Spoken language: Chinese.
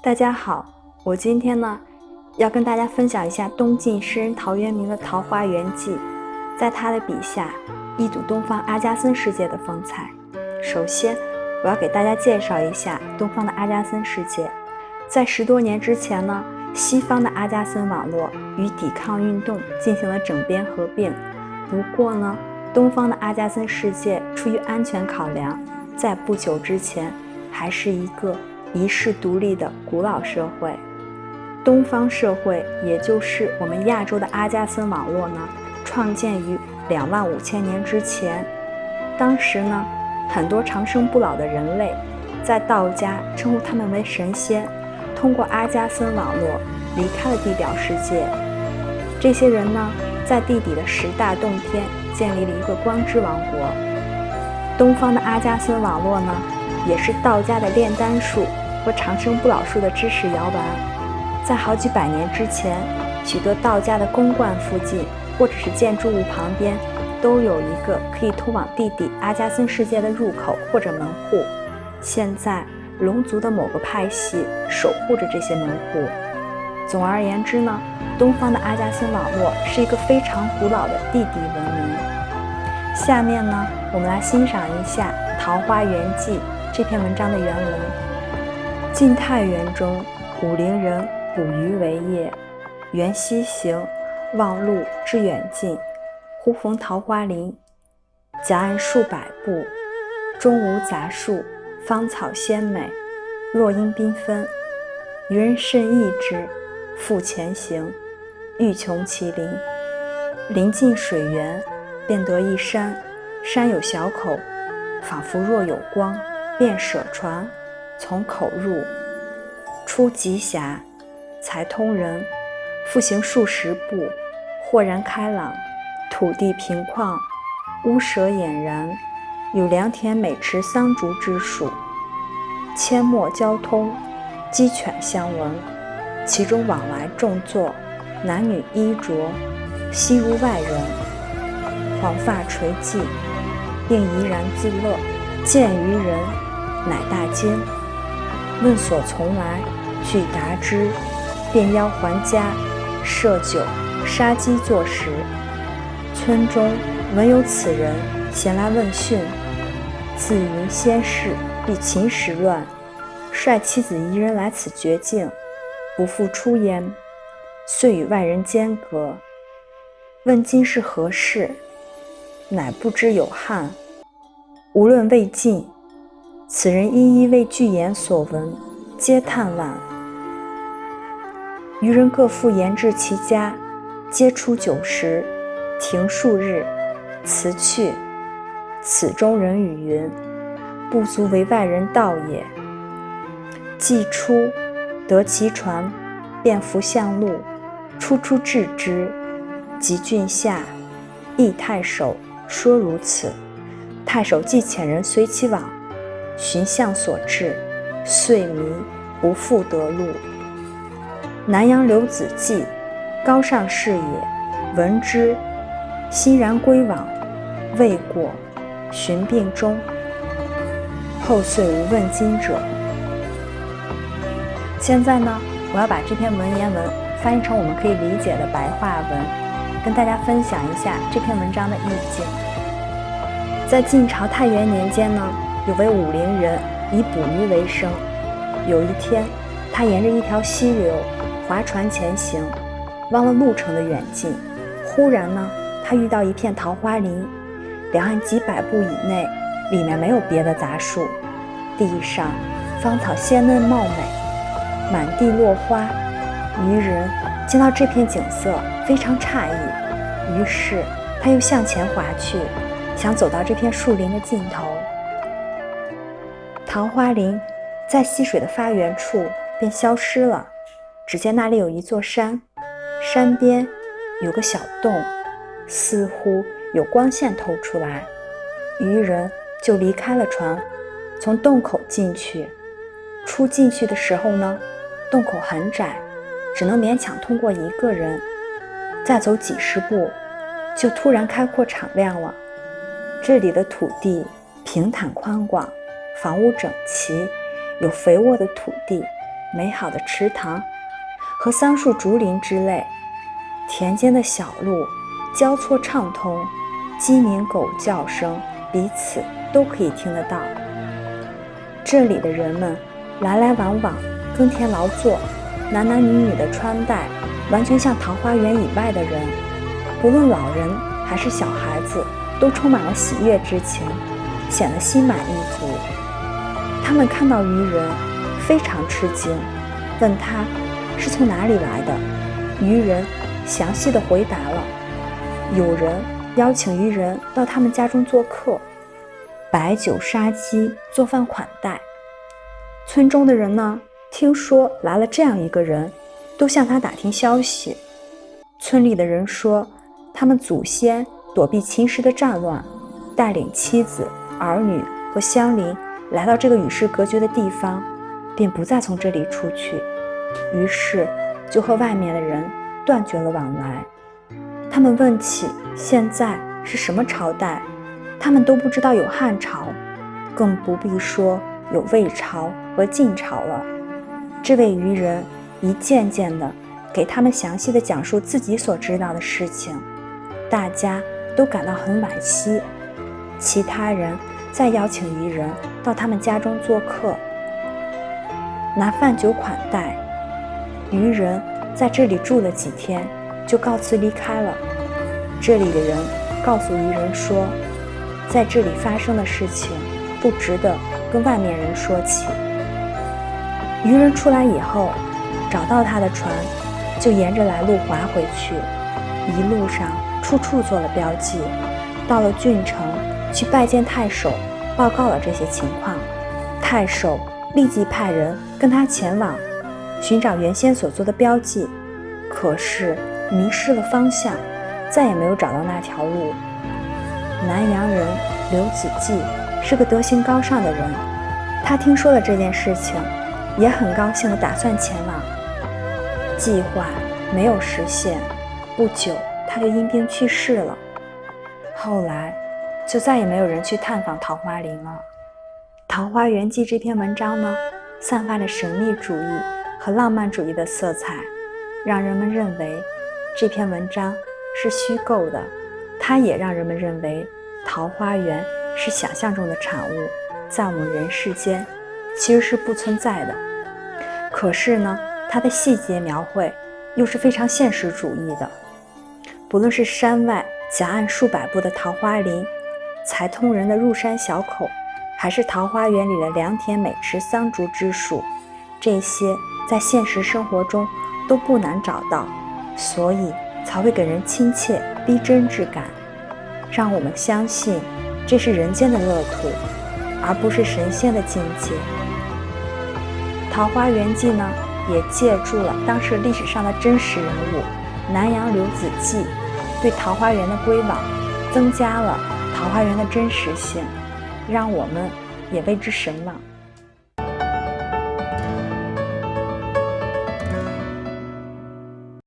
大家好，我今天呢要跟大家分享一下东晋诗人陶渊明的《桃花源记》。在他的笔下，一睹东方阿加森世界的风采。首先，我要给大家介绍一下东方的阿加森世界。在十多年之前呢，西方的阿加森网络与抵抗运动进行了整编合并。不过呢，东方的阿加森世界出于安全考量，在不久之前还是一个遗世独立的古老社会。东方社会，也就是我们亚洲的阿加森网络呢，创建于两万五千年之前。当时呢，很多长生不老的人类，在道家称呼他们为神仙，通过阿加森网络离开了地表世界。这些人呢？在地底的十大洞天建立了一个光之王国。东方的阿加森网络呢，也是道家的炼丹术和长生不老术的知识摇篮。在好几百年之前，许多道家的宫观附近或者是建筑物旁边，都有一个可以通往地底阿加森世界的入口或者门户。现在，龙族的某个派系守护着这些门户。总而言之呢。东方的阿加森网络是一个非常古老的地底文明。下面呢，我们来欣赏一下《桃花源记》这篇文章的原文。晋太元中，武陵人捕鱼为业，缘溪行，望路之远近，忽逢桃花林，夹岸数百步，中无杂树，芳草鲜美，落英缤纷。渔人甚异之，复前行。欲穷其林，临近水源，便得一山，山有小口，仿佛若有光，便舍船，从口入，出极狭，才通人，复行数十步，豁然开朗，土地平旷，屋舍俨然，有良田、美池、桑竹之属，阡陌交通，鸡犬相闻，其中往来众坐。男女衣着，悉如外人，黄发垂髻，并怡然自乐。见于人，乃大惊。问所从来，具答之，便邀还家，设酒杀鸡作食。村中闻有此人，咸来问讯。自云先世避秦时乱，率妻子一人来此绝境，不复出焉。遂与外人间隔，问今是何世，乃不知有汉。无论未尽，此人一一为具言所闻，皆叹惋。余人各复言至其家，皆出酒食，停数日，辞去。此中人语云：“不足为外人道也。”既出，得其船，便扶向路。初出至之，及郡下，诣太守，说如此。太守即遣人随其往，寻向所至，遂迷，不复得路。南阳刘子骥，高尚士也，闻之，欣然归往，未果，寻病终。后遂无问津者。现在呢，我要把这篇文言文。翻译成我们可以理解的白话文，跟大家分享一下这篇文章的意境。在晋朝太元年间呢，有位武陵人以捕鱼为生。有一天，他沿着一条溪流划船前行，忘了路程的远近。忽然呢，他遇到一片桃花林，两岸几百步以内，里面没有别的杂树，地上芳草鲜嫩茂美，满地落花。渔人见到这片景色非常诧异，于是他又向前划去，想走到这片树林的尽头。桃花林在溪水的发源处便消失了，只见那里有一座山，山边有个小洞，似乎有光线透出来。渔人就离开了船，从洞口进去。出进去的时候呢，洞口很窄。只能勉强通过一个人，再走几十步，就突然开阔敞亮了。这里的土地平坦宽广，房屋整齐，有肥沃的土地，美好的池塘和桑树、竹林之类。田间的小路交错畅通，鸡鸣狗叫声彼此都可以听得到。这里的人们来来往往，耕田劳作，男男女女的穿戴完全像桃花源以外的人，不论老人还是小孩子，都充满了喜悦之情，显得心满意足。他们看到渔人，非常吃惊，问他是从哪里来的。渔人。详细的回答了，有人邀请渔人到他们家中做客，摆酒杀鸡，做饭款待。村中的人呢，听说来了这样一个人，都向他打听消息。村里的人说，他们祖先躲避秦时的战乱，带领妻子、儿女和乡邻来到这个与世隔绝的地方，便不再从这里出去，于是就和外面的人。断绝了往来。他们问起现在是什么朝代，他们都不知道有汉朝，更不必说有魏朝和晋朝了。这位渔人一件件的给他们详细的讲述自己所知道的事情，大家都感到很惋惜。其他人再邀请渔人到他们家中做客，拿饭酒款待渔人。在这里住了几天，就告辞离开了。这里的人告诉渔人说，在这里发生的事情不值得跟外面人说起。渔人出来以后，找到他的船，就沿着来路划回去。一路上处处做了标记。到了郡城，去拜见太守，报告了这些情况。太守立即派人跟他前往。寻找原先所做的标记，可是迷失了方向，再也没有找到那条路。南阳人刘子骥是个德行高尚的人，他听说了这件事情，也很高兴地打算前往。计划没有实现，不久他就因病去世了。后来就再也没有人去探访桃花林了。《桃花源记》这篇文章呢，散发着神秘主义。和浪漫主义的色彩，让人们认为这篇文章是虚构的；它也让人们认为桃花源是想象中的产物，在我们人世间其实是不存在的。可是呢，它的细节描绘又是非常现实主义的。不论是山外夹岸数百步的桃花林，才通人的入山小口，还是桃花源里的良田美池桑竹之树，这些。在现实生活中都不难找到，所以才会给人亲切逼真之感，让我们相信这是人间的乐土，而不是神仙的境界。《桃花源记》呢，也借助了当时历史上的真实人物南阳刘子骥对桃花源的归往，增加了桃花源的真实性，让我们也为之神往。